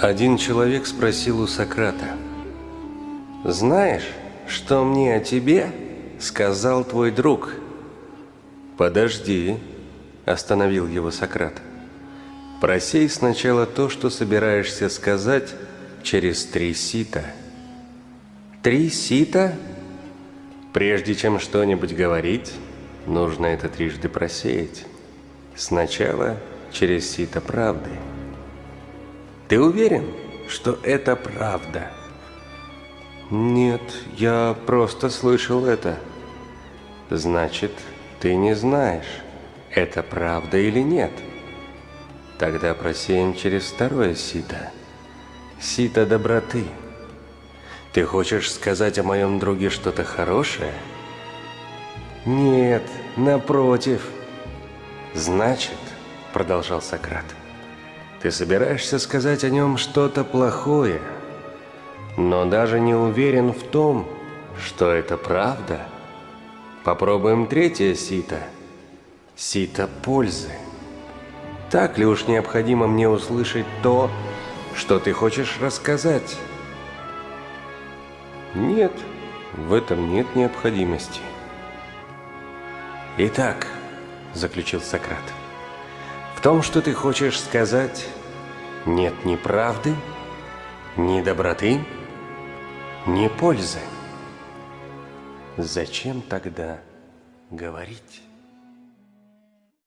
Один человек спросил у Сократа, «Знаешь, что мне о тебе сказал твой друг?» «Подожди», – остановил его Сократ. «Просей сначала то, что собираешься сказать через три сита». «Три сита?» «Прежде чем что-нибудь говорить, нужно это трижды просеять. Сначала через сито правды». Ты уверен, что это правда? Нет, я просто слышал это. Значит, ты не знаешь, это правда или нет. Тогда просеем через второе сито. Сито доброты. Ты хочешь сказать о моем друге что-то хорошее? Нет, напротив. Значит, продолжал Сократ, — ты собираешься сказать о нем что-то плохое, но даже не уверен в том, что это правда. Попробуем третье сито. Сито пользы. Так ли уж необходимо мне услышать то, что ты хочешь рассказать? Нет, в этом нет необходимости. Итак, заключил Сократ, том, что ты хочешь сказать, нет ни правды, ни доброты, ни пользы. Зачем тогда говорить?